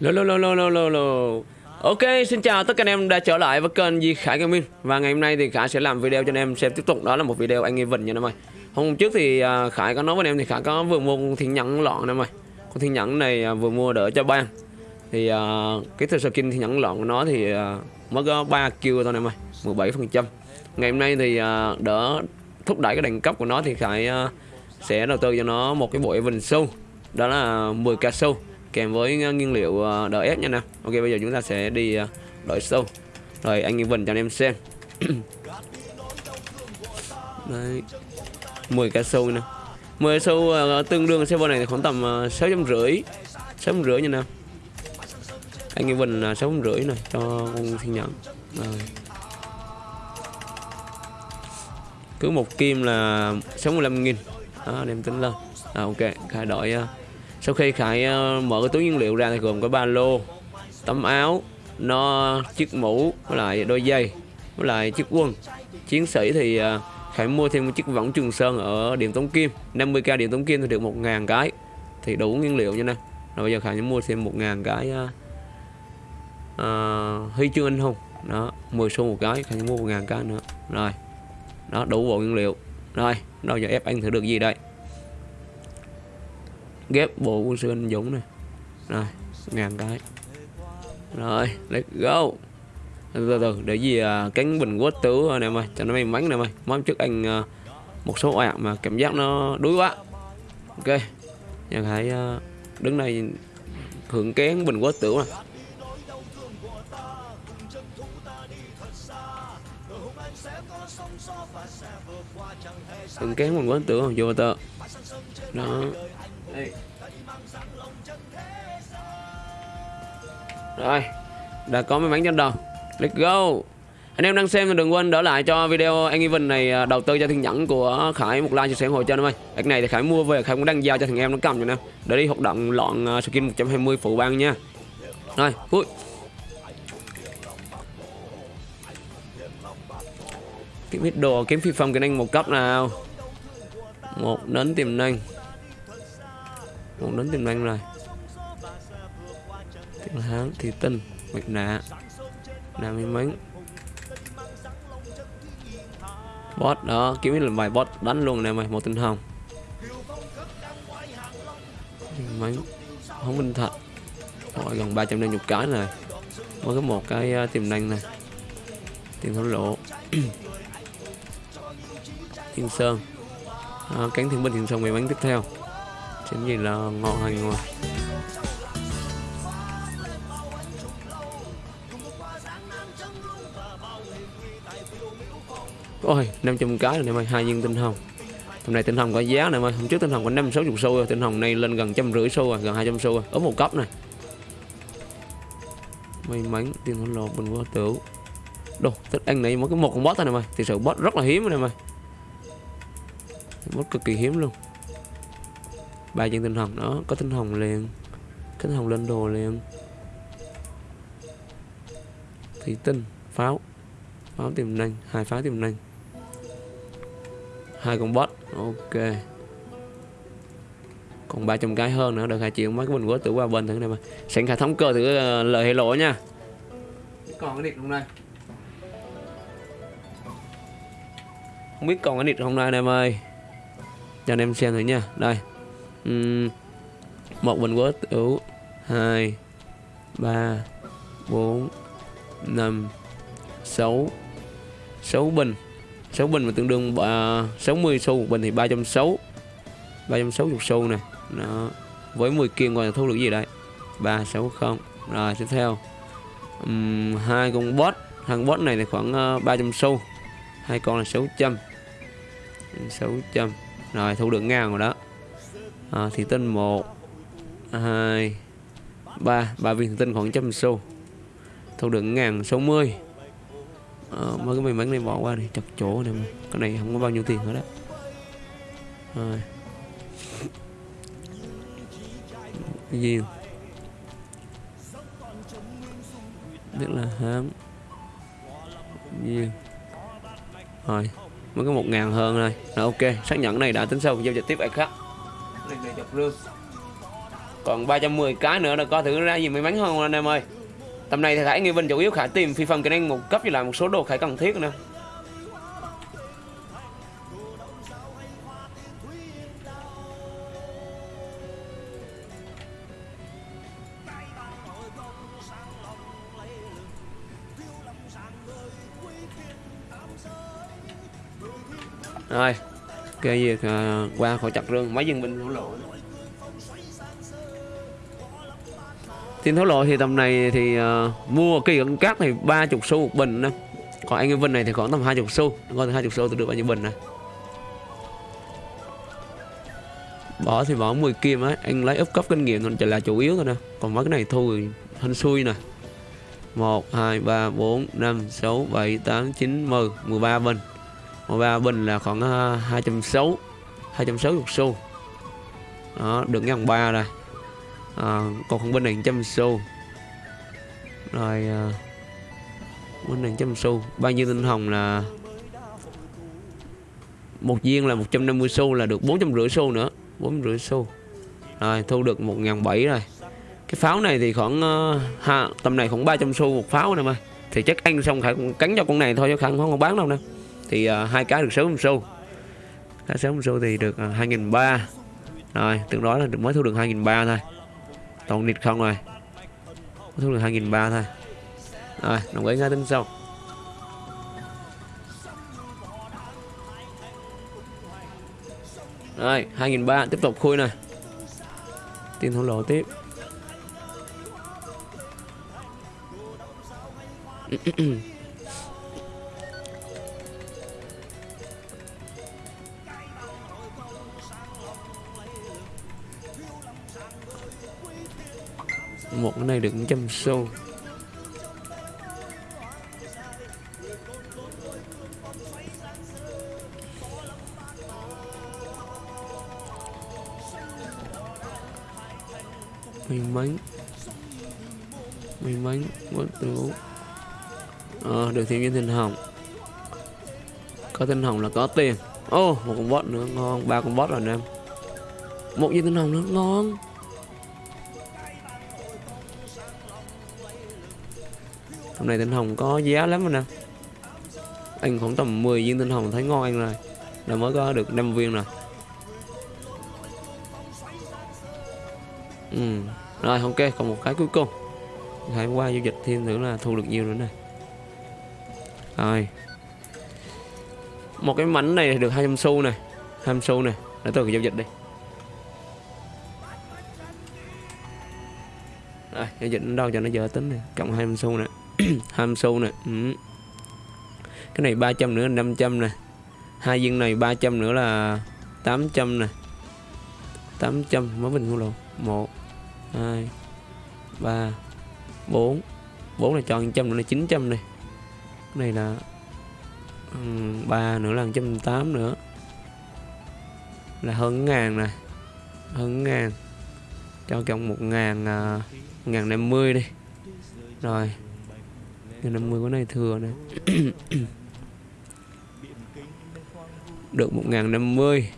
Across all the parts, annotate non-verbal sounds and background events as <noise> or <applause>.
Lô lô lô lô lô lô lô. Ok, xin chào tất cả anh em đã trở lại với kênh Di Khải Gaming. Và ngày hôm nay thì Khải sẽ làm video cho anh em xem tiếp tục. Đó là một video anh event nha anh em ơi. Hôm trước thì à, Khải có nói với anh em thì Khải có vừa mua con thiên nhẫn lọn anh em ơi. Con thiên nhẫn này à, vừa mua đỡ cho ban Thì uh, cái thời skin thiên nhẫn lọn của nó thì uh, mới có 3 kill thôi anh em ơi 17% Ngày hôm nay thì uh, đỡ thúc đẩy cái đẳng cấp của nó thì Khải uh, sẽ đầu tư cho nó một cái bộ event Show. Đó là 10k show kèm với ờ, nguyên liệu ờ, đỡ ép nha nè ok bây giờ chúng ta sẽ đi ờ, đổi sâu. Rồi anh Vân cho anh em xem. <clears throat> Đấy. 10 cá sâu nè. 10 sâu uh, tương đương server này khoảng tầm sáu trăm rưỡi. Sáu trăm rưỡi nha nào. Anh Vinh là 6 trăm rưỡi này cho con xin nhận rồi. Cứ một kim là 65 nghìn. Đó đem tính lên. À, ok thay đổi uh, sau khi khải ờ, mở cái túi nguyên liệu ra thì gồm có ba lô tấm áo nó chiếc mũ với lại đôi giày với lại chiếc quân chiến sĩ thì ờ, khải mua thêm một chiếc võng trường sơn ở điểm tống kim. 50k điểm tống kim thì được 1.000 cái. Thì đủ nguyên liệu nha nè. Rồi bây giờ khải mua thêm 1.000 cái uh, uh, huy chương anh hùng. Đó 10 xu một cái khải mua 1.000 cái nữa. Rồi đó đủ bộ nguyên liệu. Rồi đâu giờ ép anh thử được gì đây? Ghép bộ quân sư anh Dũng này. Rồi ngàn cái. Rồi let's go. Từ từ, để gì à, cánh bình quốc tứ anh em ơi cho nó may mắn nè ơi. Mong trước anh à, một số ạ mà cảm giác nó đuối quá. Ok nhận hãy à, đứng đây hưởng kén bình quốc tử mà. Hưởng kén bình quốc tử không vô tờ đó đây. Rồi, Đã có may mắn trên đầu Let's go. Anh em đang xem thì đừng quên đỡ lại cho video anh Even này à, đầu tư cho thiên nhẫn của Khải một like chia sẻ ủng hộ cho anh em ơi. Cái này thì Khải mua về, Khải cũng đang giao cho thằng em nó cầm cho nè. Để đi hoạt động lọn à, skin 120 phụ băng nha. Rồi, vui. Kiếm ít đồ kiếm phi phong cái anh một cấp nào? Một đến tiềm năng cũng đến tiềm năng rồi. Tiếng hán thì tinh mặt nạ nam may mắn bot đó kiếm là vài bot đánh luôn này mày một tinh hồng. Mắn không minh thật. Rồi gần 350 cái này mới có một cái uh, tiềm năng này tiền thổ lộ. <clears throat> Thiên sơn. À, cánh thiên binh thiên sơn may mắn tiếp theo. Chính gì là ngọ hành ngoài Ôi 500 cái rồi em mày, hai viên tinh hồng. Hôm nay tinh hồng có giá này mày, Hôm trước tinh hồng có 560 xu rồi, Tinh hồng này lên gần trăm rưỡi xu rồi, Gần 200 xu rồi. Ở một cấp này. May mắn tiền hỗn lộ bình qua tử Đồ, thích anh này mới có một con boss này mày. Thì sự boss rất là hiếm này mày. Boss cực kỳ hiếm luôn ba chân tinh hồng đó có tinh hồng liền. Tinh hồng lên đồ liền. Thủy tinh pháo. Pháo tiềm năng hai pháo tiềm năng. Hai con bot ok. Còn 300 cái hơn nữa được hai triệu mấy cái bình quất tử qua bên thử này mà. Sẵn khả thống cơ thử uh, ờ, lời hay lỗ nha. Còn cái điện hôm nay. Không biết còn cái điện hôm nay em ơi. Cho anh em xem thử nha. Đây uhm, một bình quất tử hai ba bốn năm sáu. Sáu bình. 6 bình mà tương đương uh, 60 xu một bình thì 360 360 xu nè. Đó. Với 10 kim còn thu được gì đây? 360 rồi tiếp theo. Um, hai con bot. Thằng bot này thì khoảng ờ, uh, 300 xu. Hai con là 600 600 rồi thu được ngang rồi đó à, thủy tinh 1 2 3 3 viên thủy tinh khoảng trăm xu. Thu được ngàn 60 à, mấy cái may mắn này bỏ qua đi chặt chỗ này mà. Cái này không có bao nhiêu tiền hết đó. Rồi. Cái gì? Rất là hám. Gì? Rồi mới có một ngàn hơn rồi rồi ok. Xác nhận này đã tính xong giao dịch tiếp ai khác? Này này dọc rương còn 310 cái nữa là có thử ra gì may mắn hơn anh em ơi? Tầm này thì khải nghi vinh chủ yếu khải tìm phi phần kỹ năng một cấp với lại một số đồ khải cần thiết nữa. Rồi cái việc uh, ờ, qua khỏi chặt rừng mấy dân binh thổ lộ. Tiền thổ lộ thì tầm này thì uh, mua kỳ ẩn cát thì ba chục xu một bình đó. còn anh em vinh này thì khoảng tầm hai chục xu còn hai chục xu tôi được bao nhiêu bình này bỏ thì bỏ 10 kim á anh lấy úp cấp kinh nghiệm thôi chỉ là chủ yếu thôi nè. Còn mấy cái này thu thì hên xui nè. 1 2 3 4 5 6 7 8 9 10 13 bình. 13 bình là khoảng ờ, 260 260 xu. Đó được ngàn ba rồi à, ờ, còn con bên này trăm xu. Rồi à, bên này trăm xu. Bao nhiêu tinh hồng là một viên là 150 xu là được 450 xu nữa. 450 xu. Rồi thu được 1.700 rồi. Cái pháo này thì khoảng uh, ha, tầm này khoảng 300 xu một pháo nè mà. Thì chắc ăn xong khải cũng cắn cho con này thôi chứ khải không, không bán đâu nè thì uh, hai cái được 60 xu. Cái 60 xu thì được ờ, uh, 2.300 rồi tương đối là mới thu được 2.300 thôi. Toàn nịt không rồi. Mới thu được 2.300 thôi. Rồi đồng ý ngay tính sau. Rồi 2003 tiếp tục khui này tiền thổ lộ tiếp. <clears throat> một cái này được trăm xu may mắn. May mắn bất tử ờ được thêm viên tinh hồng. Có tinh hồng là có tiền. Ô oh, một con bot nữa ngon. Ba con bot rồi anh em một viên tinh hồng nữa ngon. Hôm nay tinh hồng có giá lắm anh em anh khoảng tầm 10 viên tinh hồng thấy ngon anh rồi. Là mới có được 5 viên rồi. Ừ rồi, ok, còn một cái cuối cùng. Hãy qua giao dịch thêm thử là thu được nhiều nữa này rồi. Một cái mảnh này được 200 xu này 200 xu này để tôi giao dịch đi. Rồi, giao dịch đến đâu cho nó giờ tính này cộng 200 xu này 20 xu nè. Ừ. cái này 300 nữa là 500 nè. Hai viên này 300 nữa là 800 nè. 800 mới mình mua luôn 1 2 3 4 4 là cho 100 nữa là 900 này cái này là ừ, um, 3 nữa là 108 nữa. Là hơn ngàn này hơn ngàn. Cho cộng một ngàn uh, ngàn năm mươi đi. Rồi. Nên năm mươi cái này thừa này. <coughs> Được một ngàn năm mươi.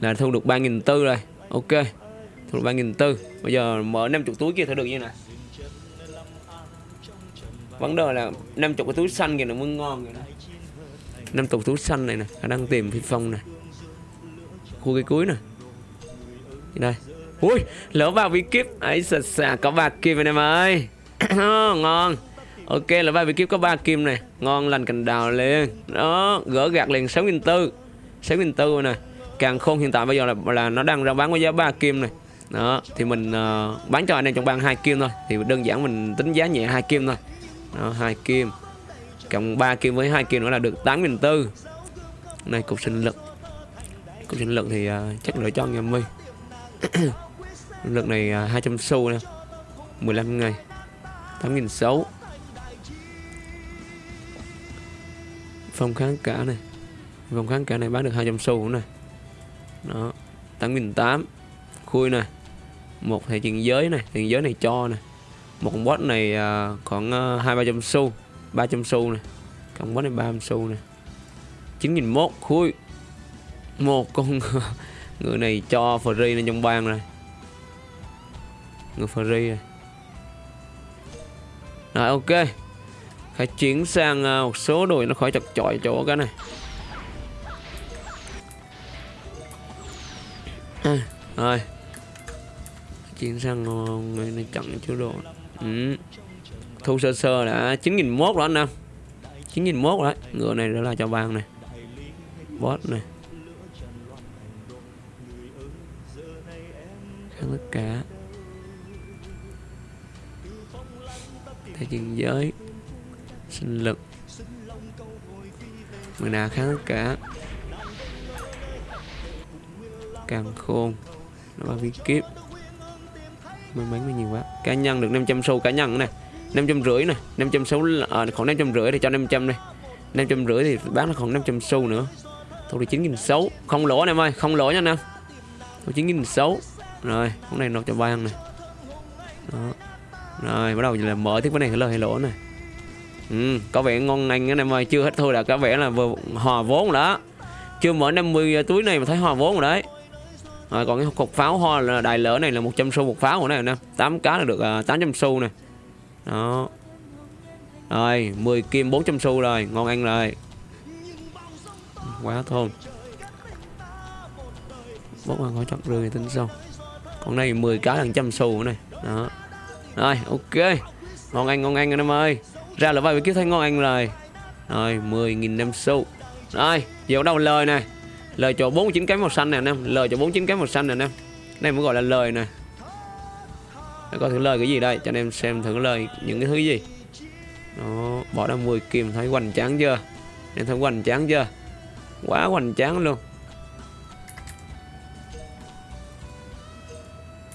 Là thu được ba nghìn tư rồi. Ok. Thu được ba nghìn tư. Bây giờ mở 50 túi kia thử được như này. Vấn đề là 50 cái túi xanh kìa nó mới ngon kìa năm 50 túi xanh này nè đang tìm phi phong này khu cái cuối nè. Đây? Ui, lỡ vào vi kíp. Ấy xà xà có bạc kim anh em ơi. <coughs> Ngon ok là ba vị kiếp có ba kim này. Ngon lành cành đào liền. Đó gỡ gạt liền sáu nghìn tư. sáu nghìn tư nè. Càng khôn hiện tại bây giờ là là nó đang ra bán với giá ba kim này. Đó thì mình uh, bán cho anh em trong ban hai kim thôi. Thì đơn giản mình tính giá nhẹ hai kim thôi. Đó hai kim. Cộng ba kim với hai kim nữa là được tám nghìn tư. Này cục sinh lực. Cục sinh lực thì uh, chắc lựa cho anh mi <coughs> lực này ờ, uh, 200 xu nè. 15 ngày. 8 phong kháng cả này. Phong kháng cả này bán được 200 xu này. Đó 8 nghìn tám khui này. Một thẻ tiền giới này tiền giới này cho này. Một con boss này uh, khoảng à, hai ba trăm xu 300 xu này. Con boss này 300 xu này. 9001 khui. Một con <laughs> người này cho free lên trong bang này. Người free rồi rồi ok phải chuyển sang ờ, một số đội nó khỏi chật chọi chỗ cái này. À, rồi. Chuyển sang ờ, người này chặn chỗ đồ. Ừ. thu sơ sơ đã chín nghìn mốt rồi anh em. chín nghìn rồi đấy. Ngựa này đó là cho vàng này. Boss này. Khăn tất cả. Thế chiến giới sinh lực. Mười nà kháng tất cả. Càng khôn. Nó ba vi kiếp. May mắn mới nhiều quá. Cá nhân được 500 xu cá nhân nè năm trăm rưỡi nè năm trăm xu à, khoảng năm trăm rưỡi thì cho 500 đi. năm trăm rưỡi thì bán nó khoảng 500 xu nữa. Thôi thì chín nghìn sáu không lỗ anh em ơi. Không lỗ nha anh em. Thôi chín nghìn sáu rồi con này nộp cho ban nè đó. Rồi bắt đầu là mở tiếp cái này lời hay lỗ này ừ, có vẻ ngon anh anh em ơi. Chưa hết thôi là có vẻ là vừa hòa vốn rồi đó. Chưa mở 50 túi này mà thấy hòa vốn rồi đấy. Rồi còn cái cục pháo hoa là đài lỡ này là 100 xu một pháo của này nè. 8 cá là được à, uh, 800 xu này đó. Rồi 10 kim 400 xu rồi ngon ăn rồi. Quá thôn bốc ăn có chọn rươi tính sau còn đây 10 cá là 100 xu này đó. Rồi ok. Ngon ăn ngon ăn anh em ơi ra là vai kiếm thấy ngon ăn rồi rồi 10.000 năm xu rồi giờ bắt đầu lời này. Lời cho 49 cái màu xanh này, anh em. Lời cho 49 cái màu xanh này, anh em. Đây mới gọi là lời này. Để coi thử lời cái gì đây? Cho anh em xem thử lời những cái thứ gì. Đó, bỏ ra 10 kim, thấy hoành tráng chưa? Em thấy hoành tráng chưa? Quá hoành tráng luôn.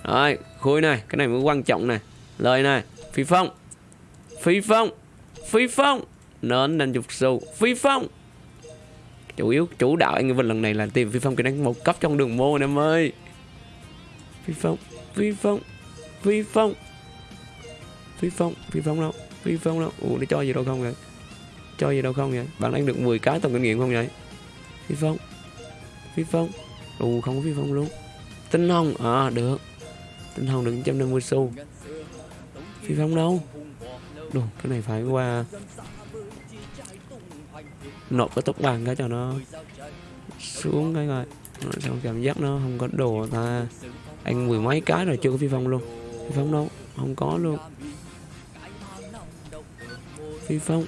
Rồi, khui này. Cái này mới quan trọng này. Lời này. Phi phong. Phi phong phi phong. Nên nên dục sâu phi phong. Chủ yếu chủ đạo anh Vinh lần này là tìm phi phong kỹ năng một cấp trong đường môn em ơi. Phi phong phi phong phi phong. Phi phong phi phong đâu? Phi phong đâu? Ủa, nó cho gì đâu không vậy? Cho gì đâu không vậy? Bạn đang được 10 cái tổng kinh nghiệm không vậy? Phi phong phi phong. Ù không có phi phong luôn. Tinh hồng à được. Tinh hồng được 150 xu phi phong đâu? Đồ, cái này phải qua nộp cái tốc bằng cái cho nó xuống cái rồi xong cảm giác nó không có đồ ta. Anh mười mấy cái rồi chưa có phi phong luôn. Phi phong đâu? Không có luôn. Phi phong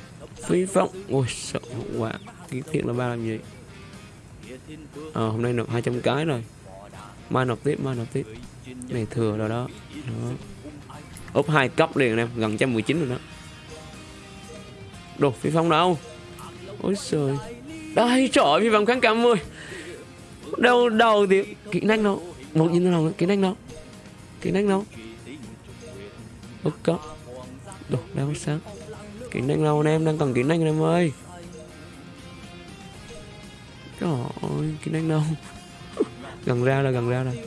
phi phong. Ôi sợ quá. Kiến thiệt là ba làm gì? À, hôm nay nộp 200 cái rồi. Mai nộp tiếp mai nộp tiếp. Này thừa rồi đó. Đó úp hai cấp liền em gần 119 rồi đó. Đồ, phi phong đâu? Ôi trời đây, trời ơi, phi phong kháng cảm ơi. Đâu đầu thì kỹ năng đâu? Một nhìn nào kỹ năng đâu? Kỹ năng đâu? Úp cấp đồ, đang sáng kỹ năng đâu anh em? Đang cần kỹ năng anh em ơi. Trời ơi, kỹ năng đâu? Gần ra là gần ra rồi.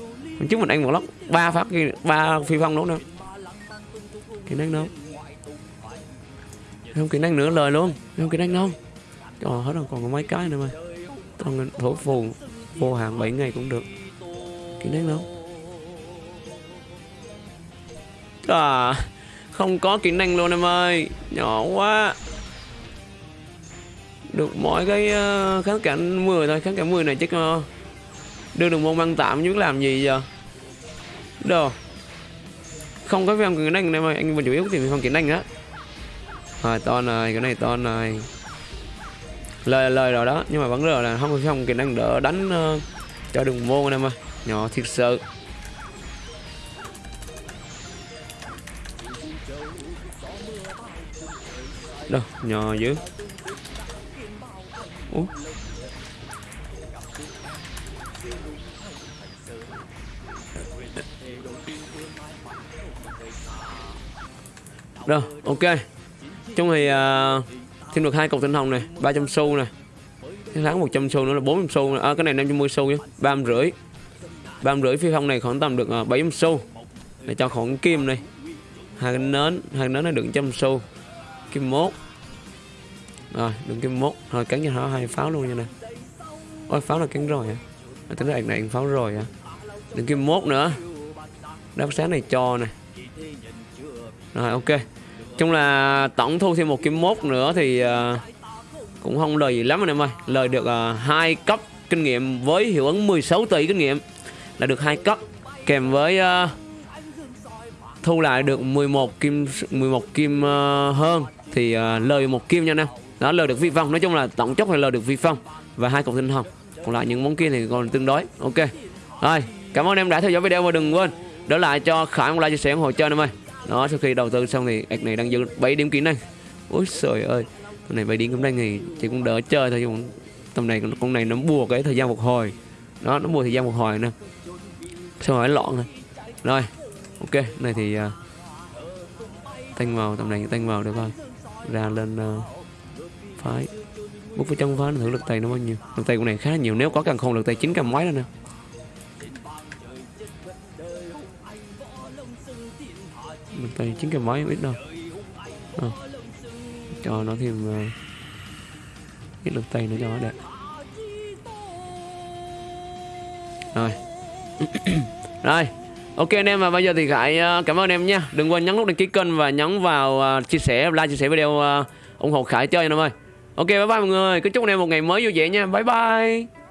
Chứ mình ăn một lóc ba phát ba phi phong đúng không kỹ năng đâu không kỹ năng nữa lời luôn. Không kỹ năng đâu trời hết rồi còn có mấy cái nữa mà. Còn thổ phù vô hạn 7 ngày cũng được. Kỹ năng đâu à không có kỹ năng luôn em ơi. Nhỏ quá. Được mỗi cái uh, kháng cảnh 10 thôi kháng cảnh 10 này chắc uh, đưa được môn băng tạm chứ làm gì giờ? Đồ không có phim kiến đánh này mà anh vẫn chủ yếu thì phim kiến đánh á rồi to này cái này to này lời lời rồi đó nhưng mà vẫn rồi là không có kiến đánh đỡ đánh uh, cho đường môn em ơi. Nhỏ thiệt sự. Đâu nhỏ dữ Ủa? Rồi, ok. Chung thì uh, thêm được hai cục tinh hồng này, 300 xu này. Cái tháng 100 xu nữa là 400 xu. À, cái này 550 xu chứ, 350 rưỡi. 300 rưỡi phi không này khoảng tầm được à, uh, 700 xu. Để cho khoảng kim này. Hai cái nến, hai cái nến này được 100 xu. Kim mốt. Rồi, đừng kim mốt. Rồi cắn cho nó hai pháo luôn như này. Ôi pháo là cắn rồi hả? À, tính ra này pháo rồi hả? Đừng kim mốt nữa. Đáp sáng này cho này rồi ok. Chung là tổng thu thêm một kim mốt nữa thì uh, cũng không lời gì lắm anh em ơi. Lời được hai hai cấp kinh nghiệm với hiệu ứng 16 tỷ kinh nghiệm là được hai cấp kèm với uh, thu lại được 11 kim 11 kim uh, hơn thì uh, lời một kim nha anh em. Đó lời được vi phong. Nói chung là tổng chốc là lời được vi phong và hai cục tinh hồng. Còn lại những món kia thì còn tương đối. Ok. Rồi cảm ơn em đã theo dõi video và đừng quên đỡ lại cho khải một like chia sẻ ủng hộ chơi em ơi đó sau khi đầu tư xong thì ạc này đang dư 7 điểm kỹ năng ôi trời ơi con này 7 điểm kỹ năng thì chỉ cũng đỡ chơi thôi nhưng tầm này con này nó bùa cái thời gian phục hồi. Đó nó bùa thời gian phục hồi nè. Xong rồi lọn rồi. Rồi ok này thì à, uh, tanh vào tầm này tanh vào được rồi, ra lên uh, phái. Bút vào trong phái thử lực tay nó bao nhiêu? Lực tay của này khá nhiều nếu có càng không lực tay chín cầm máy đó nè. Mình tay chín cái mấy không ít đâu. À. cho nó thêm ờ, uh, ít lực tay nữa cho nó đẹp. Rồi. <coughs> Rồi. Ok anh em và bây giờ thì khải uh, cảm ơn em nha. Đừng quên nhấn nút đăng ký kênh và nhấn vào uh, chia sẻ like chia sẻ video uh, ủng hộ khải chơi anh em ơi. Ok bye bye mọi người. Cứ chúc anh em một ngày mới vui vẻ nha. Bye bye.